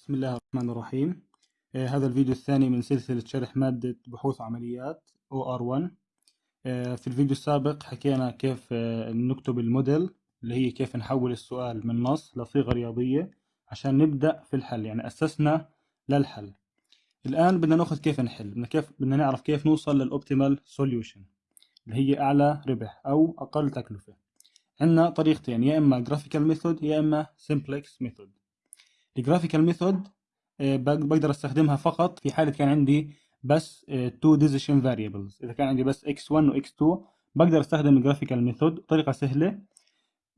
بسم الله الرحمن الرحيم. آه هذا الفيديو الثاني من سلسلة شرح مادة بحوث وعمليات OR1 آه في الفيديو السابق حكينا كيف آه نكتب الموديل اللي هي كيف نحول السؤال من نص لصيغة رياضية عشان نبدأ في الحل يعني أسسنا للحل. الآن بدنا نأخذ كيف نحل بدنا كيف بدنا نعرف كيف نوصل لل optimal solution اللي هي أعلى ربح أو أقل تكلفة. عندنا طريقتين يا إما graphical method يا إما simplex method ال graphical method آه، بقدر أستخدمها فقط في حالة كان عندي بس two decision variables إذا كان عندي بس x1 و x2 بقدر أستخدم ال graphical method بطريقة سهلة.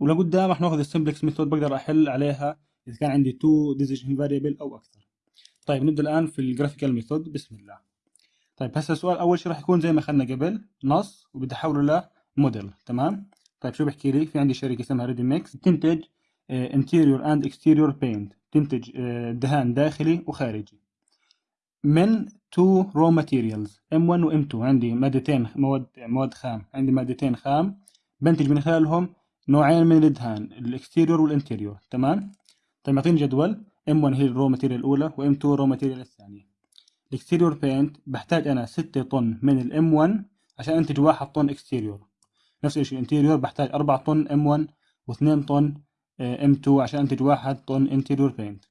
ولقدام راح نأخذ ال simplex method بقدر أحل عليها إذا كان عندي two decision variable أو أكثر. طيب نبدأ الآن في ال graphical method بسم الله. طيب هسه السؤال أول شيء راح يكون زي ما أخذنا قبل نص وبدي أحوله لموديل تمام؟ طيب شو بحكي لي؟ في عندي شركه اسمها Reddy Mikks تنتج interior and exterior paint تنتج آه، دهان داخلي وخارجي. من two raw materials M1 و M2 عندي مادتين مواد مواد خام. عندي مادتين خام. بنتج من خلالهم نوعين من الدهان ال exterior وال interior تمام؟ طيب يعطيني جدول. M1 هي ال raw material الأولى و M2 ال raw material الثانية. ال exterior paint بحتاج أنا 6 طن من ال M 1 عشان أنتج 1 طن exterior نفس الشيء ال interior بحتاج 4 طن M1 و2 طن M2 عشان أنتج 1 طن interior paint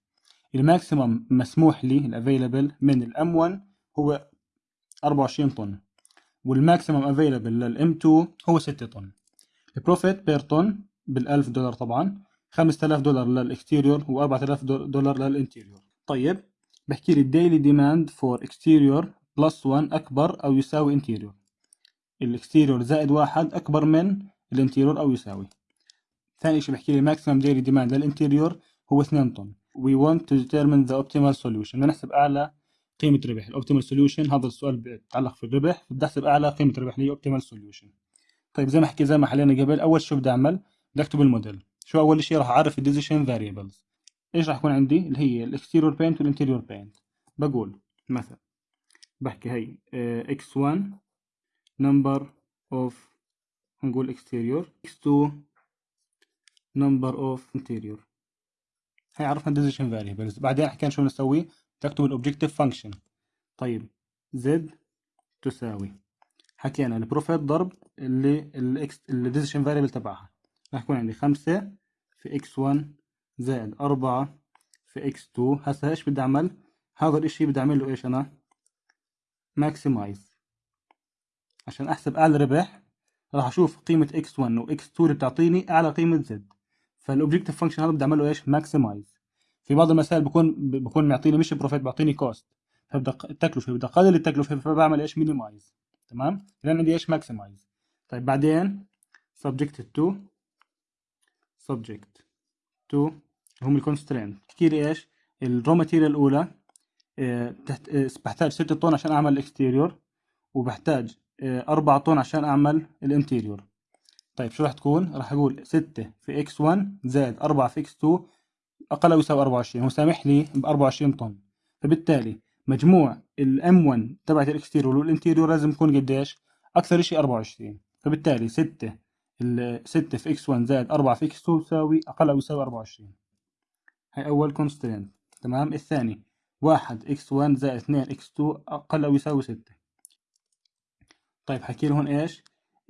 ال maximum مسموح لي ال available من ال M 1 هو 24 طن وال maximum available لل M 2 هو 6 طن. ال profit per طن بال1000 دولار طبعا 5000 دولار لل exterior و4000 دولار لل interior طيب بحكي لي ال daily demand for exterior plus 1 أكبر أو يساوي interior ال exterior زائد واحد أكبر من ال interior أو يساوي. ثاني شيء بحكي لي maximum daily demand لل interior هو 2 طن. We want to determine the optimal solution. بدنا نحسب أعلى قيمة ربح. ال optimal solution هذا السؤال بيتعلق في الربح. بدي احسب أعلى قيمة ربح اللي هي optimal solution طيب زي ما حكي زي ما حلينا قبل أول شيء بدي أعمل بدي اكتب الموديل شو أول شيء؟ راح أعرف ال decision variables إيش راح يكون عندي؟ اللي هي ال exterior paint وال interior paint بقول مثلا بحكي هي x1 number of نقول exterior. X2 number of interior. هي عرفنا decision variables بعدين حكينا شو نسوي تكتب ال objective function طيب z تساوي حكينا ال profit ضرب اللي ال x ال decision variable تبعها. راح يكون عندي خمسة في x1 زائد أربعة في x2 هسا إيش بدي أعمل؟ هذا الإشي بدي اعمل له إيش أنا؟ maximize عشان أحسب أعلى ربح راح أشوف قيمة x1 و x2 اللي بتعطيني أعلى قيمة z. فال objective function هذا بدي اعمل له إيش؟ maximize في بعض المسائل بكون بكون معطيني مش profit بيعطيني cost فبدي التكلفه بدي أقلل التكلفة فبعمل إيش؟ minimize تمام؟ لأن عندي إيش؟ maximize طيب بعدين subject to subject to هم ال constraint احكي لي إيش؟ ال raw material الأولى آه تحت آه بحتاج 6 طن عشان أعمل ال exterior وبحتاج آه 4 طن عشان أعمل ال interior طيب شو راح تكون؟ راح أقول 6 في x 1 زائد 4 في x 2 أقل أو يساوي 24 هو سامح لي ب 24 طن فبالتالي مجموع ال M 1 تبعت ال exterior وال interior لازم يكون قديش؟ أكثر شيء 24 فبالتالي 6 ال 6 في x 1 زائد 4 في x 2 تساوي أقل أو يساوي 24 هاي أول constraint تمام الثاني 1 x 1 زائد 2 x 2 أقل أو يساوي 6 طيب حكي لي هون إيش؟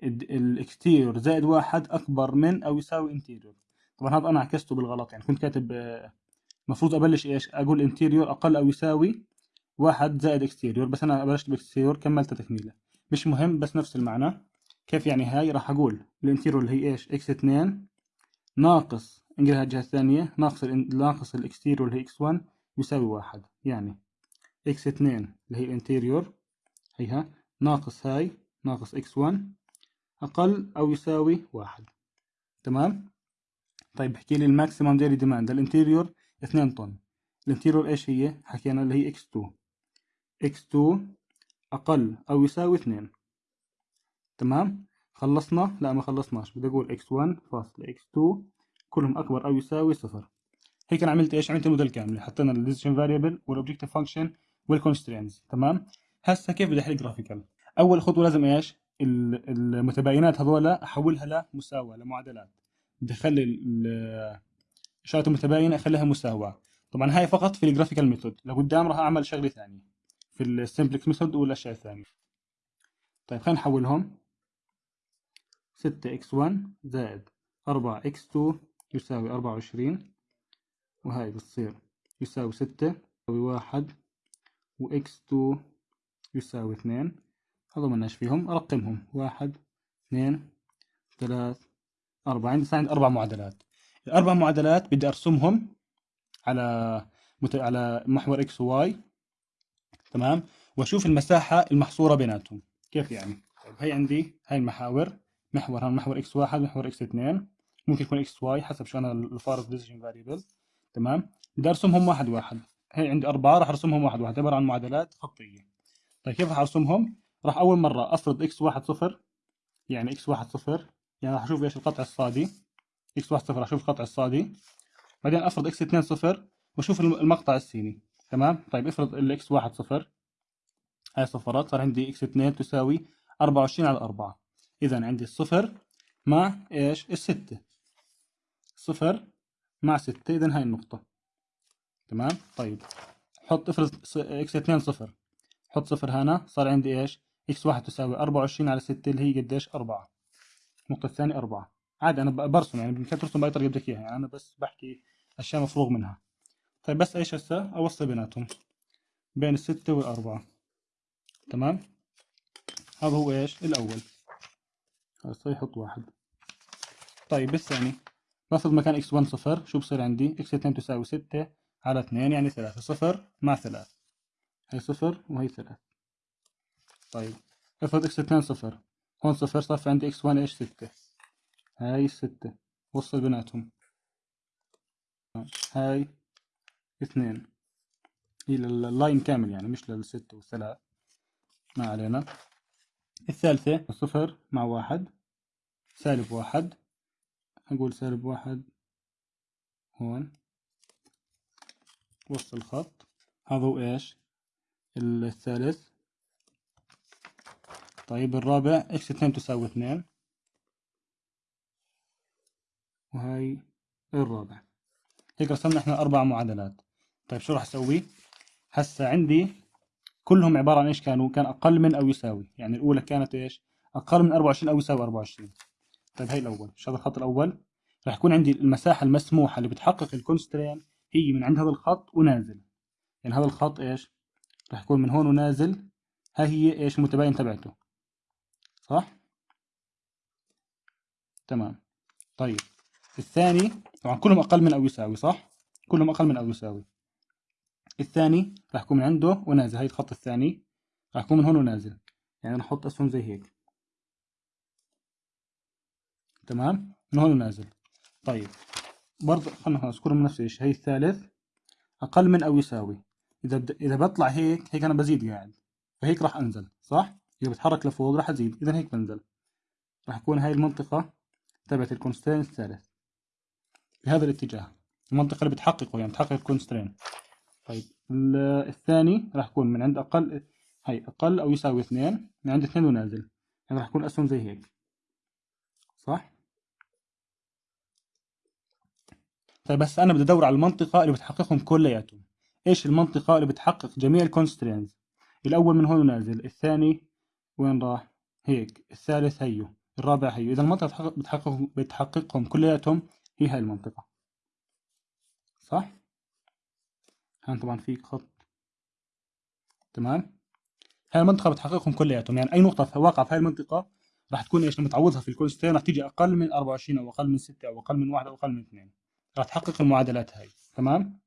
ال exterior زائد واحد أكبر من أو يساوي interior طبعا هذا أنا عكسته بالغلط يعني كنت كاتب المفروض أبلش إيش؟ أقول interior أقل أو يساوي واحد زائد exterior بس أنا بلشت ب exterior كملت تكميله. مش مهم بس نفس المعنى. كيف يعني هاي؟ راح أقول ال interior اللي هي إيش؟ x 2 ناقص انقلها الجهة الثانية ناقص ناقص ال exterior اللي هي x 1 يساوي واحد. يعني x 2 اللي هي ال interior هيها ناقص هاي ناقص x 1 أقل أو يساوي واحد. تمام؟ طيب بحكي لي ال maximum daily demand لل interior 2 طن. ال interior إيش هي؟ حكينا اللي هي x2 x2 أقل أو يساوي 2 تمام؟ خلصنا؟ لا ما خلصناش. بدي أقول x1 فاصلة x2 كلهم أكبر أو يساوي صفر. هيك أنا عملت إيش؟ عملت الموديل كامل. حطينا ال decision variable وال objective function وال constraints تمام؟ هسه كيف بدي أحل graphical أول خطوة لازم إيش؟ المتباينات هذول أحولها لمساواة لمعادلات بدي أخلي اشارة المتباينة أخليها مساواة. طبعا هاي فقط في ال graphical method لقدام راح أعمل شغلة ثانية. في ال simplex method والاشياء الثانية طيب خلينا نحولهم. 6 x 1 زائد 4 x 2 يساوي 24 وهاي بتصير يساوي 6 يساوي 1 و x 2 يساوي 2 هذا مناش فيهم أرقمهم 1 2 3 4 عندي عندي أربع معادلات. الأربع معادلات بدي أرسمهم على مت... على محور x و y تمام؟ وأشوف المساحة المحصورة بيناتهم. كيف يعني؟ طيب هي عندي هاي المحاور محور هذا محور x1 محور x2 ممكن يكون xy حسب شو أنا معرف ال decision variable تمام؟ بدي أرسمهم واحد واحد. هي عندي أربعة راح أرسمهم واحد واحد. عبارة عن معادلات خطية. طيب كيف راح أرسمهم؟ راح أول مرة أفرض x1 صفر يعني x1 صفر يعني راح أشوف إيش القطع الصادي. x1 صفر راح أشوف القطع الصادي. بعدين أفرض x2 صفر وأشوف المقطع السيني. تمام؟ طيب افرض ال x1 صفر. هاي صفرات صار عندي x2 تساوي 24 على 4 إذا عندي الصفر مع إيش؟ الستة. صفر مع ستة إذا هاي النقطة. تمام؟ طيب حط افرض x 2 صفر. حط صفر هنا صار عندي إيش؟ x واحد تساوي 24 على 6 اللي هي قديش؟ 4 النقطة الثانية 4 عادي أنا برسم يعني بإمكانك ترسم بأي طريقة بدك إياها يعني أنا بس بحكي أشياء مفروغ منها. طيب بس إيش هسه؟ أوصل بيناتهم بين الستة والأربعة. تمام؟ هذا هو إيش؟ الأول. هسه يحط واحد. طيب الثاني باخذ مكان x 1 صفر شو بصير عندي؟ x 2 تساوي 6 على 2 يعني 3 صفر مع 3 هي صفر وهي 3 طيب. افرض x 2 صفر. هون صفر في عندي x 1 إيش 6 هاي 6 وصل بيناتهم هاي 2 هي لل line كامل يعني مش للستة والثلاث ما علينا. الثالثة صفر مع واحد. سالب واحد. أقول سالب واحد. هون. وسط الخط. هذا هو إيش؟ الثالث. طيب الرابع إكس اثنين تساوي اثنين؟ وهاي الرابع. هيك رسمنا إحنا أربع معادلات. طيب شو راح أسوي؟ هسا عندي كلهم عبارة عن إيش كانوا؟ كان أقل من أو يساوي. يعني الأولى كانت إيش؟ أقل من 24 أو يساوي 24 طيب هاي الأول. شو هذا الخط الأول؟ راح يكون عندي المساحة المسموحة اللي بتحقق الكونسترين هي من عند هذا الخط ونازل. يعني هذا الخط إيش؟ راح يكون من هون ونازل. ها هي إيش؟ المتباين تبعته. صح؟ تمام. طيب الثاني طبعا كلهم أقل من أو يساوي صح؟ كلهم أقل من أو يساوي. الثاني راح يكون من عنده ونازل. هاي الخط الثاني راح يكون من هون ونازل. يعني نحط أسهم زي هيك. تمام؟ من هون ونازل. طيب برضه خلنا خلاص كلهم نفس الشيء. هي الثالث أقل من أو يساوي. إذا. إذا بطلع هيك هيك أنا بزيد قاعد. فهيك راح أنزل صح؟ إذا بتحرك لفوق راح أزيد. إذا هيك بنزل راح يكون هاي المنطقة تبعت ال constraint الثالث. بهذا الاتجاه. المنطقة اللي بتحققه يعني بتحقق ال constraint طيب الثاني راح يكون من عند أقل هاي أقل أو يساوي اثنين من عند اثنين ونازل. يعني راح يكون أسهم زي هيك. صح؟ طيب بس أنا بدي أدور على المنطقة اللي بتحققهم كلياتهم. إيش المنطقة اللي بتحقق جميع ال constraints الأول من هون نازل الثاني وين راح؟ هيك الثالث هيو الرابع هيو. إذا المنطقة بتحقق بتحققهم كلياتهم هي هاي المنطقة. صح؟ هان طبعا في خط. تمام؟ هاي المنطقة بتحققهم كلياتهم. يعني أي نقطة واقعة في هاي المنطقة راح تكون إيش؟ لما تعوضها في ال constraint راح تيجي أقل من 24 أو أقل من 6 أو أقل من 1 أو أقل من 2 راح تحقق المعادلات هاي. تمام؟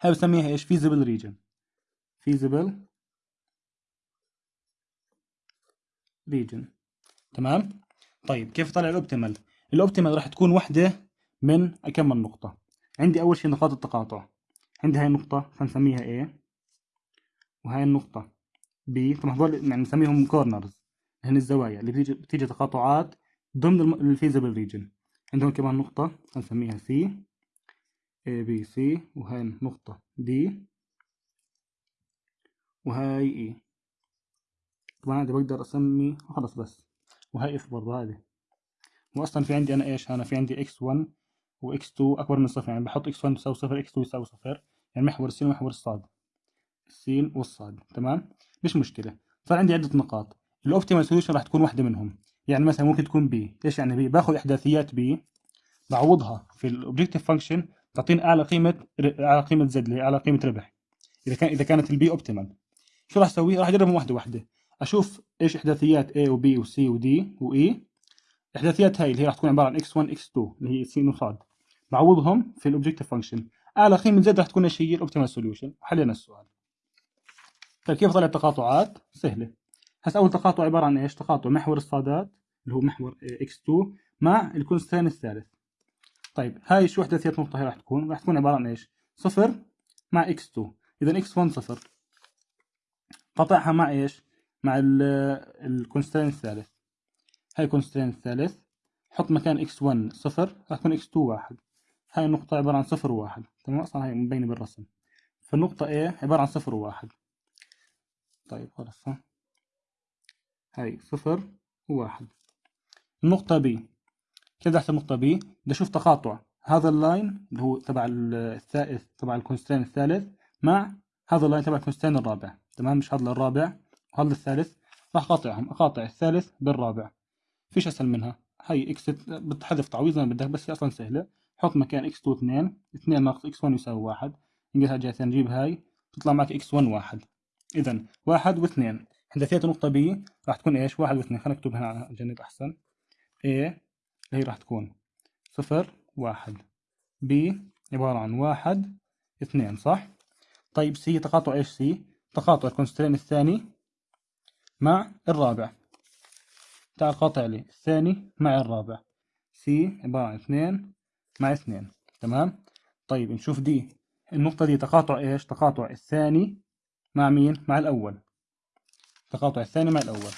هاي بسميها إيش؟ Feasible region. Feasible region تمام؟ طيب كيف طلع ال optimal؟ ال optimal راح تكون وحدة من كم من نقطة. عندي أول شيء نقاط التقاطع. عندي هاي النقطة فنسميها A وهاي النقطة B طبعا هذول يعني نسميهم corners هن الزوايا اللي بتيجي بتيجي تقاطعات ضمن ال feasible region عندهم كمان نقطة هنسميها C A B C وهاي نقطة D وهاي E. طبعا هذه بقدر أسمي خلص بس. وهاي F برضه هذه وأصلا في عندي أنا إيش؟ أنا في عندي X1 و x 2 أكبر من صفر يعني بحط x 1 تساوي صفر x 2 يساوي صفر يعني محور السين ومحور الصاد. السين والصاد تمام؟ مش مشكلة. صار عندي عدة نقاط. ال optimal solution راح تكون واحدة منهم. يعني مثلا ممكن تكون B إيش يعني B باخذ إحداثيات B بعوضها في ال objective function تعطيني أعلى قيمة أعلى قيمة Z أعلى قيمة ربح. إذا كان إذا كانت ال B optimal شو راح أسوي؟ راح أجربهم واحدة واحدة. أشوف إيش إحداثيات A وB وC وD وE الاحداثيات هاي اللي هي راح تكون عبارة عن x1 x2 اللي هي س وصاد بعوضهم في ال objective function اعلى قيمه Z راح تكون إيش هي ال optimal solution حلينا السؤال. طيب كيف طلع التقاطعات؟ سهلة. هسه أول تقاطع عبارة عن إيش؟ تقاطع محور الصادات اللي هو محور x2 مع ال constraint الثالث. طيب هاي شو إحداثيات نقطه هي راح تكون؟ راح تكون عبارة عن إيش؟ صفر مع x2 اذا x1 صفر. قطعها مع إيش؟ مع ال constraint الثالث. هاي ال constraint الثالث. حط مكان x1 صفر راح تكون x2 واحد. هاي النقطة عبارة عن صفر وواحد تمام؟ أصلا هاي مبينة بالرسم. فالنقطة A عبارة عن صفر وواحد طيب خلاص ها. هاي صفر وواحد النقطة B. كيف أحسب النقطة B بدي أشوف تقاطع. هذا ال line اللي هو تبع الثالث تبع ال constraint الثالث مع هذا ال line تبع ال constraint الرابع. تمام؟ مش هذا الرابع. وهذا الثالث راح أقاطعهم. أقاطع الثالث بالرابع. فيش أسهل منها. هي x بتحذف تعويض زي ما بدك بس هي أصلا سهلة. حط مكان إكس 2 2 2 ناقص إكس 1 يساوي 1 نقلها جهه نجيب هاي. تطلع معك x 1 1 اذا 1 و2 إحداثيات النقطه B راح تكون إيش؟ 1 و2 خلينا نكتب هنا على الجانب أحسن. اللي هي راح تكون 0 1 B عبارة عن 1 2 صح؟ طيب C تقاطع إيش C تقاطع ال constraint الثاني مع الرابع. تعال قاطع لي. الثاني مع الرابع. سي عبارة عن اثنين مع اثنين. تمام؟ طيب نشوف دي النقطة دي تقاطع إيش؟ تقاطع الثاني مع مين؟ مع الأول. تقاطع الثاني مع الأول.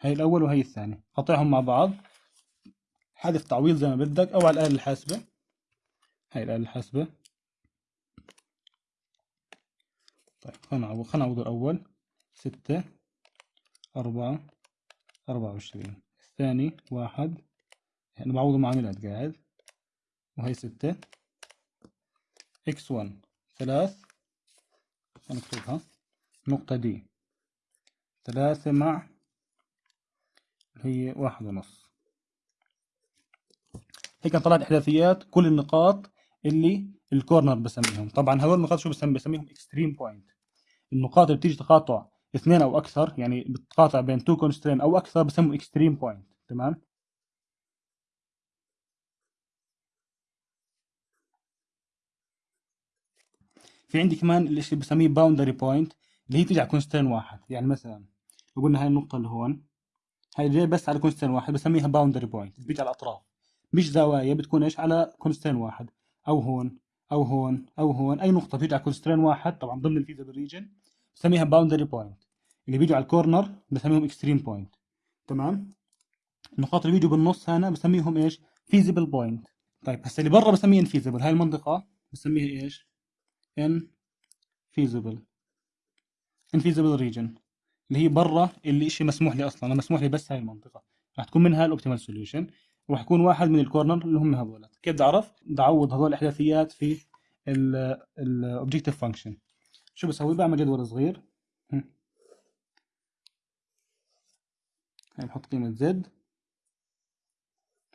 هي الأول وهي الثاني. قاطعهم مع بعض. حذف تعويض زي ما بدك أو على الآلة الحاسبة. هاي الآلة الحاسبة. طيب خلنا نعوض خلنا نعوض الأول. ستة. أربعة أربعة وعشرين. الثاني واحد. يعني بعوضه معاملات قاعد. وهي ستة. x one ثلاث. نكتبها نقطة D. ثلاثة مع هي واحد ونص. هيك طلعت إحداثيات كل النقاط اللي ال corner بسميهم. طبعا هذول النقاط شو بسمي بسميهم؟ extreme point النقاط اللي بتيجي تقاطع اثنين أو أكثر يعني بتقاطع بين two constraint أو أكثر بسموه extreme point تمام؟ في عندي كمان الشيء اللي بسميه boundary point اللي هي تيجي على constraint واحد يعني مثلا لو قلنا هاي النقطة اللي هون هاي جاي بس على constraint واحد بسميها boundary point بيجي على الأطراف مش زوايا بتكون إيش؟ على constraint واحد أو هون أو هون أو هون أي نقطة بتيجي على constraint واحد طبعا ضمن ال feasible region بسميها boundary point اللي بيجوا على ال corner بسميهم extreme point تمام؟ النقاط اللي بيجوا بالنص هنا بسميهم إيش؟ feasible point طيب هسه اللي برا بسميه infeasible هاي المنطقة بسميها إيش؟ infeasible infeasible region اللي هي برا اللي شيء مسموح لي أصلا. أنا مسموح لي بس هاي المنطقة. راح تكون منها ال optimal solution وراح يكون واحد من ال corner اللي هم هذول كيف بدي اعرف بدي اعوض هذول الأحداثيات في ال objective function شو بسوي؟ بعمل جدول صغير. هاي بحط قيمة زد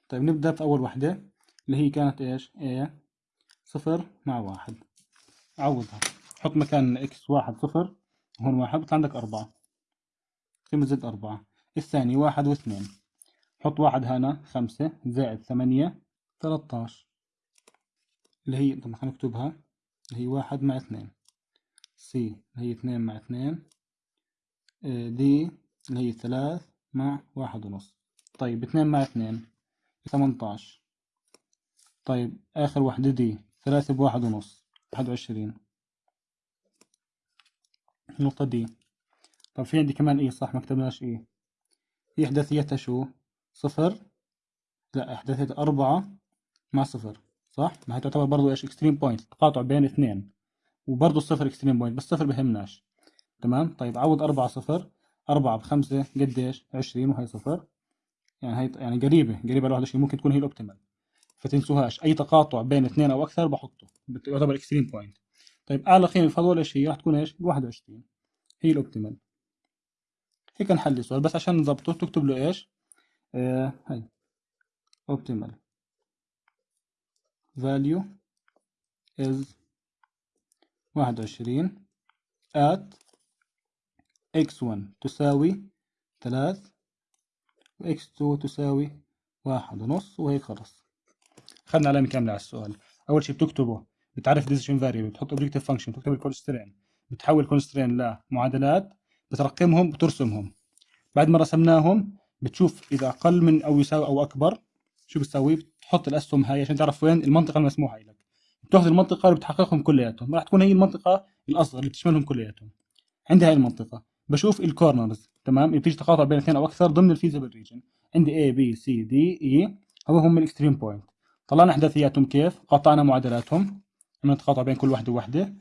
طيب نبدأ في أول وحدة اللي هي كانت إيش؟ A صفر مع واحد. عوضها. حط مكان x واحد صفر هون واحد. بطلع عندك أربعة. قيمة زد أربعة. الثاني واحد واثنين. حط واحد هنا خمسة. زائد ثمانية ثلاثة اللي هي طبعا خلينا نكتبها. اللي هي واحد مع اثنين. سي اللي هي اثنين مع اثنين. دي اللي هي ثلاث. مع واحد ونص. طيب اثنين مع اثنين. ثمنتاش طيب آخر وحدة دي ثلاثة بواحد ونص. واحد وعشرين. النقطة دي. طب في عندي كمان إيه؟ صح ما كتبناش إيه. هي إحداثيتها شو؟ صفر. لا إحداثيتها أربعة مع صفر صح؟ ما هي تعتبر برضو إيش؟ extreme point تقاطع بين اثنين. وبرضو الصفر extreme point بس صفر بهمناش. تمام؟ طيب عوض أربعة صفر. أربعة بخمسة قديش؟ عشرين وهي صفر. يعني هي يعني قريبة قريبة على واحد ممكن تكون هي ال optimal فتنسوهاش. أي تقاطع بين اثنين أو أكثر بحطه. يعتبر extreme point طيب أعلى قيمة في هذول هي راح تكون إيش؟ 21 هي ال optimal هيك نحل السؤال. بس عشان نضبطه تكتب له إيش؟ آه هاي. optimal. value is 21 at x1 تساوي 3 و x2 تساوي واحد ونص وهيك خلص أخذنا علامة كاملة على السؤال. أول شيء بتكتبه بتعرف decision variable بتحط objective function بتكتب ال constraint بتحول constraint لمعادلات بترقمهم بترسمهم. بعد ما رسمناهم بتشوف إذا أقل من أو يساوي أو أكبر شو بتسوي بتحط الأسهم هاي عشان تعرف وين المنطقة المسموحة لك. بتاخذ المنطقة اللي بتحققهم كلياتهم. راح تكون هي المنطقة الأصغر اللي بتشملهم كلياتهم. عندي هاي المنطقة. بشوف ال corners تمام؟ اللي بتيجي تقاطع بين اثنين أو أكثر ضمن ال feasible region عندي A B C D E هذول هم ال extreme point طلعنا أحداثياتهم كيف؟ قطعنا معادلاتهم. عملنا تقاطع بين كل وحده ووحده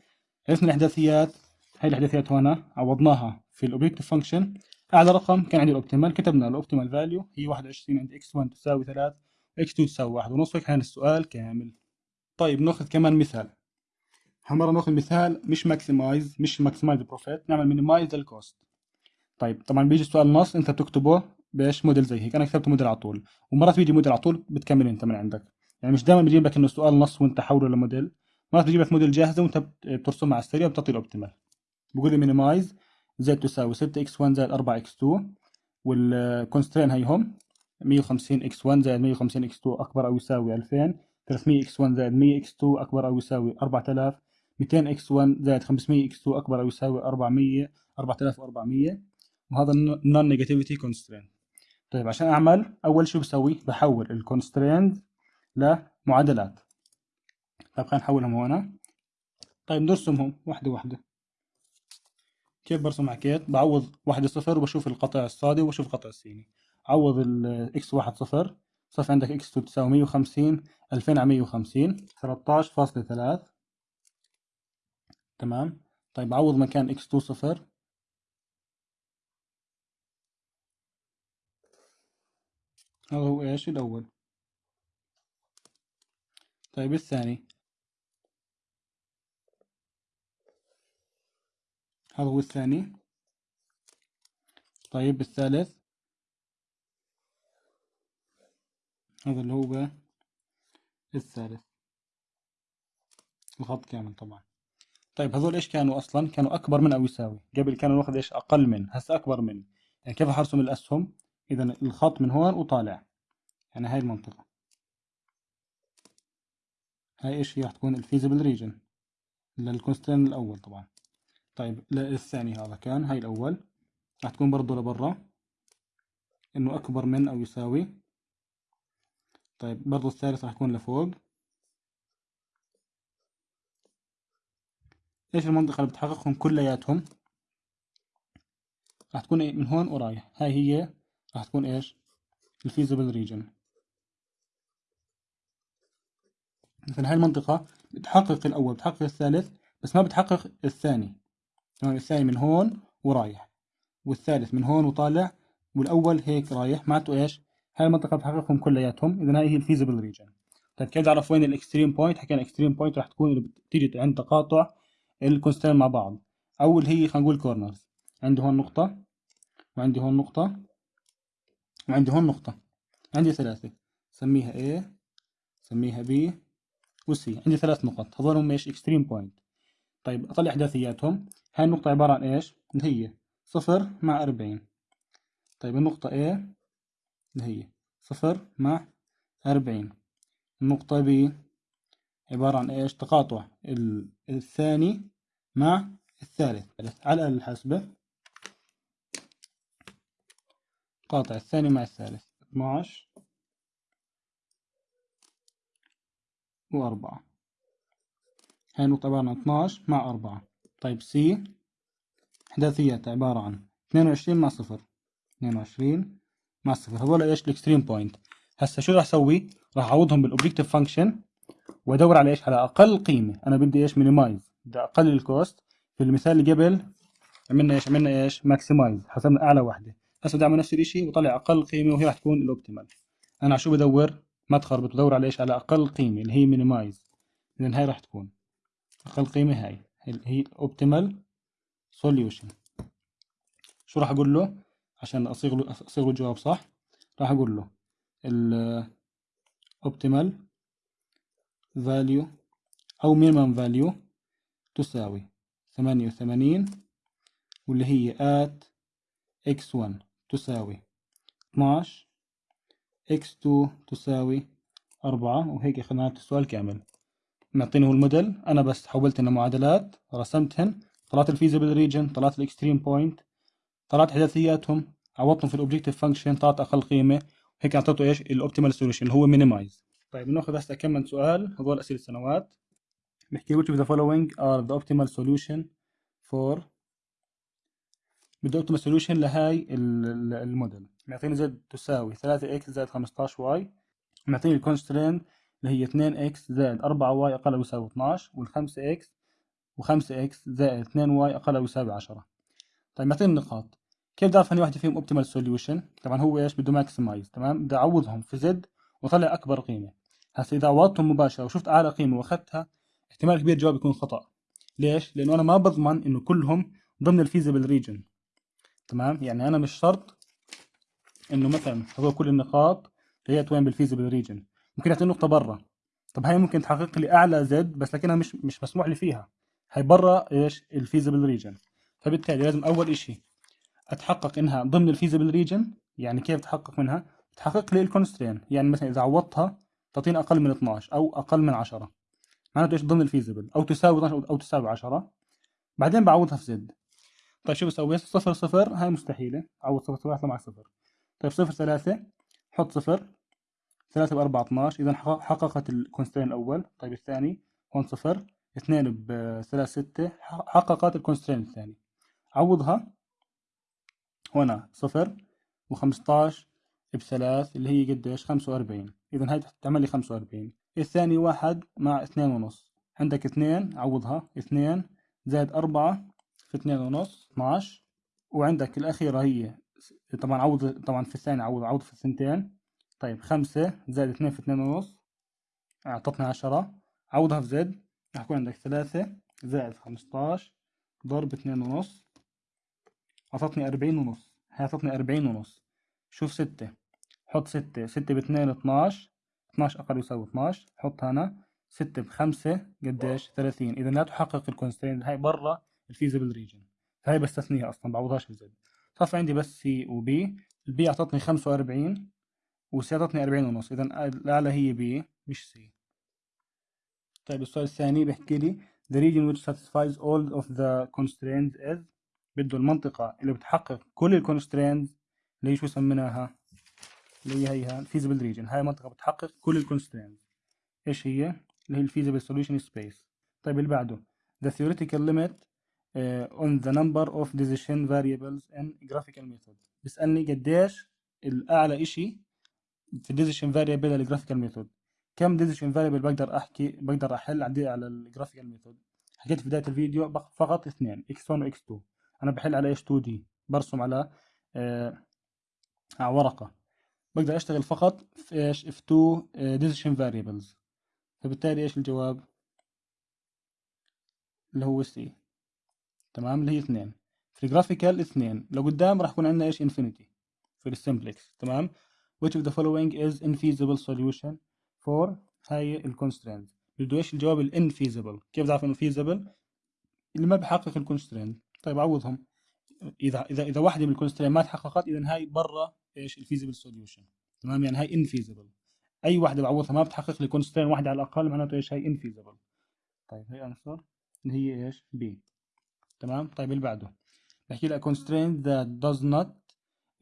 عرفنا الأحداثيات؟ هاي الأحداثيات هنا عوضناها في ال objective function أعلى رقم كان عندي ال optimal كتبنا ال optimal value هي 21 عند x1 تساوي 3 x2 تساوي 1 ونص. هيك كان السؤال كامل. طيب ناخذ كمان مثال. هالمره ناخذ مثال مش maximize مش maximize profit نعمل minimize لل cost طيب طبعا بيجي السؤال نص انت بتكتبه بإيش؟ موديل زي هيك. أنا كتبت موديل على طول ومرات بيجي موديل على طول بتكمل أنت من عندك. يعني مش دائما بيجيب لك إنه سؤال نص وأنت حوله لموديل مرات بيجيب لك موديل جاهزة وأنت بترسمها على السريع وبتعطي ال optimal بقول لي minimize زد تساوي 6 x 1 زائد 4 x 2 وال constraint هيهم 150 x 1 زائد 150 x 2 أكبر أو يساوي 2000 300 x 1 زائد 100 x 2 أكبر أو يساوي 4000 200 x 1 زائد 500 x 2 أكبر أو يساوي 400 4400 وهذا ال non-negativity constraint طيب عشان أعمل أول شيء بسوي؟ بحول ال constraints لمعادلات. طيب خلينا نحولهم هنا. طيب نرسمهم واحدة واحدة. كيف برسم حكيت؟ بعوض واحدة صفر وبشوف القطع الصادي وبشوف القطع السيني عوض ال x واحد صفر صف عندك 2 تساوي 150 2000 على 150 13.3 تمام؟ طيب عوض مكان x 2 صفر. هذا هو إيش؟ الأول. طيب الثاني. هذا هو الثاني. طيب الثالث. هذا اللي هو الثالث. الخط كامل طبعا. طيب هذول إيش كانوا أصلا؟ كانوا أكبر من أو يساوي. قبل كانوا ناخذ إيش؟ أقل من. هسه أكبر من. يعني كيف حرسم الأسهم؟ إذا الخط من هون وطالع. يعني هاي المنطقة. هاي إيش هي؟ راح تكون ال feasible region لل constraint الأول طبعا. طيب الثاني هذا كان هاي الأول. راح تكون برضو لبرا. إنه أكبر من أو يساوي. طيب برضو الثالث راح يكون لفوق. إيش المنطقة اللي بتحققهم كلياتهم؟ راح تكون من هون ورايح. هاي هي راح تكون إيش؟ ال feasible region. مثلا هاي المنطقة بتحقق الأول بتحقق الثالث بس ما بتحقق الثاني. يعني الثاني من هون ورايح والثالث من هون وطالع والأول هيك رايح. معناته إيش؟ هاي المنطقة بتحققهم كلياتهم. إذا هاي هي ال feasible region. طيب كيف أعرف وين ال extreme point؟ حكينا extreme point راح تكون اللي بتيجي عند تقاطع ال constraint مع بعض. أول هي خلينا نقول corners. عندي هون نقطة وعندي هون نقطة وعندي هون نقطة. عندي ثلاثة. سميها A سميها B و C. عندي ثلاث نقط. هذول هم إيش؟ extreme point طيب أطلع أحداثياتهم. هاي النقطة عبارة عن إيش؟ اللي هي صفر مع أربعين. طيب النقطة A اللي هي صفر مع أربعين. النقطة B عبارة عن إيش؟ تقاطع الثاني مع الثالث. على الآلة الحاسبة قاطع الثاني مع الثالث. 12 وأربعة. هاي النقطة عبارة عن 12 مع أربعة. طيب C إحداثيات عبارة عن 22 مع صفر. 22 مع صفر. هذول إيش؟ ال extreme point هسا شو راح أسوي؟ راح أعوضهم بال objective function وأدور على إيش؟ على أقل قيمة. أنا بدي إيش؟ minimize بدي أقلل ال cost في المثال اللي قبل عملنا إيش؟ عملنا إيش؟ maximize حسبنا أعلى واحدة هسا بدي أعمل نفس الشيء وطلع أقل قيمة وهي راح تكون ال optimal أنا على شو بدور؟ ما تخربط بدور على إيش؟ على أقل قيمة اللي هي minimize اذا هاي راح تكون. أقل قيمة هاي. اللي هي optimal solution شو راح أقول له؟ عشان أصيغ له أصيغ له الجواب صح. راح أقول له ال optimal value أو minimum value تساوي ثمانية وثمانين واللي هي at x1 تساوي 12 x2 تساوي أربعة وهيك أخذنا السؤال كامل. معطيني هو الموديل. أنا بس حولت إنه معادلات. رسمتهن. طلعت ال feasible region طلعت ال extreme point طلعت احداثياتهم عوضتهم في ال objective function طلعت أقل قيمة هيك أعطيته إيش؟ ال optimal solution اللي هو minimize طيب بناخذ هسه كم من سؤال. هذول أسئلة السنوات بحكي which of the following are the optimal solution for بده optimal solution لهاي الموديل. معطيني z تساوي 3x زائد 15y معطيني ال constraint اللي هي 2x زائد 4y أقل أو يساوي 12 وال5x و5x زائد 2y أقل أو يساوي 10 طيب معطيني النقاط كيف بدي اعرف إني واحدة فيهم optimal solution طبعا هو إيش؟ بده maximize تمام؟ بدي أعوضهم في z وطلع أكبر قيمة. هسه إذا عوضتهم مباشرة وشفت أعلى قيمة وأخذتها احتمال كبير الجواب يكون خطأ. ليش؟ لأنه أنا ما بضمن إنه كلهم ضمن ال feasible region تمام؟ يعني أنا مش شرط إنه مثلا هذول كل النقاط هي وين بال feasible region ممكن يعطيني نقطة برا. طب هاي ممكن تحقق لي أعلى z بس لكنها مش مش مسموح لي فيها. هاي برا إيش؟ ال feasible region فبالتالي لازم أول إشي أتحقق إنها ضمن ال feasible region يعني كيف تحقق منها؟ تحقق لي ال constraint يعني مثلا إذا عوضتها تعطيني أقل من 12 أو أقل من 10 معناته إيش؟ ضمن ال feasible أو تساوي 12 أو تساوي 10 بعدين بعوضها في z. طيب شو بسوي؟ صفر صفر هاي مستحيلة. عوض صفر صفر مع صفر. طيب صفر ثلاثة حط صفر. ثلاثة بأربعة 12 إذا حققت ال constraint الأول. طيب الثاني هون صفر. اثنين بثلاث ستة حققت ال constraint الثاني. عوضها. هنا صفر وخمسطاش بثلاث اللي هي قديش؟ خمسة وأربعين. إذا هاي تعمل لي خمسة وأربعين. الثاني واحد مع اثنين ونص. عندك اثنين عوضها. اثنين زائد أربعة في اثنين ونص اثناش وعندك الأخيرة هي طبعا عوض طبعا في الثاني عوض عوض في الثنتين. طيب خمسة زائد اثنين في اثنين ونص أعطتنا عشرة. عوضها في زد. راح يكون عندك ثلاثة زائد خمسطاش ضرب اثنين ونص أعطتني أربعين ونص. هي أعطتني أربعين ونص. شوف ستة. حط ستة ستة باثنين اثناش اثناش أقل يساوي اثناش حط هنا ستة بخمسة قديش؟ ثلاثين. إذا لا تحقق ال constraint هاي برا ال feasible region فهي بستثنيها أصلا بعوضهاش في z. صار عندي بس C و B ال B أعطتني خمسة وأربعين و C أعطتني أربعين ونص. إذا الأعلى هي B مش C طيب السؤال الثاني بحكي لي the region which satisfies all of the constraints is بده المنطقة اللي بتحقق كل ال constraints اللي شو سميناها اللي هي هيها feasible region. هاي منطقة بتحقق كل ال constraints إيش هي؟ اللي هي ال feasible solution space. طيب اللي بعده. The theoretical limit uh, on the number of decision variables in graphical method بيسألني قديش الأعلى إشي في decision variable ال graphical method. كم decision variable بقدر أحكي بقدر أحل عندي على ال graphical method حكيت في بداية الفيديو فقط اثنين x1 و x2 أنا بحل على إيش 2D برسم على آه ورقة. بقدر اشتغل فقط في إيش؟ في 2 decision variables فبالتالي إيش الجواب؟ اللي هو C تمام؟ اللي هي اثنين. في ال graphical اثنين. لو قدام راح يكون عندنا إيش؟ infinity في ال simplex تمام؟ which of the following is infeasible solution for هاي ال constraint بده إيش الجواب؟ ال infeasible كيف بعرف إنه feasible اللي ما بحقق ال constraint طيب عوضهم. اذا اذا إذا واحدة من ال constraint ما تحققت اذا هاي برا إيش؟ ال feasible solution. تمام؟ يعني هاي infeasible أي واحدة بعوضها ما بتحقق لي constraint واحدة على الأقل معناته إيش؟ هاي infeasible طيب هي answer اللي هي إيش؟ B تمام؟ طيب اللي بعده. بحكي لك constraint that does not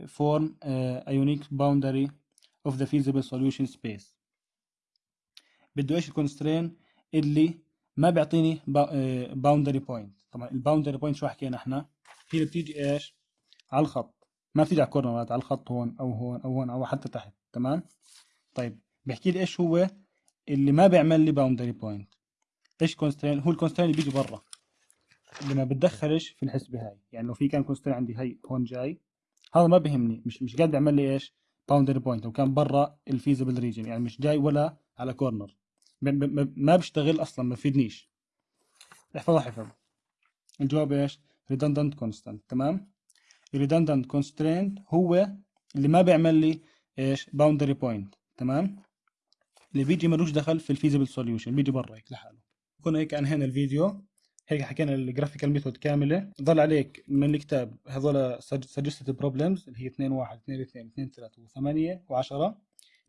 form a unique boundary of the feasible solution space. بده إيش ال constraint اللي ما بيعطيني boundary point طبعا ال boundary point شو حكينا إحنا؟ هي اللي بتيجي إيش؟ على الخط. ما بتيجي على الكورنرات على الخط هون أو هون أو هون أو حتى تحت تمام؟ طيب بحكي لي إيش هو اللي ما بيعمل لي boundary point إيش constraint هو ال constraint اللي بيجي برا. اللي ما بتدخلش في الحسبه هاي يعني لو في كان constraint عندي هي هون جاي هذا ما بيهمني مش مش قاعد يعمل لي إيش boundary point أو كان برا ال feasible region يعني مش جاي ولا على corner ما بيشتغل أصلا ما بفيدنيش احفظها حفظ الجواب إيش؟ redundant constraint تمام؟ Redundant constraint هو اللي ما بيعمل لي إيش؟ boundary point تمام؟ اللي بيجي ملوش دخل في ال feasible solution بيجي برا هيك لحاله. كنا هيك أنهينا الفيديو. هيك حكينا ال graphical method كاملة. ضل عليك من الكتاب هذول suggested problems اللي هي 2 1 2 2 2 3 و8 و10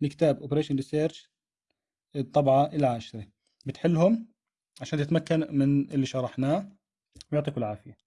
الكتاب operation research الطبعة العاشره بتحلهم عشان تتمكن من اللي شرحناه. ويعطيكم العافية.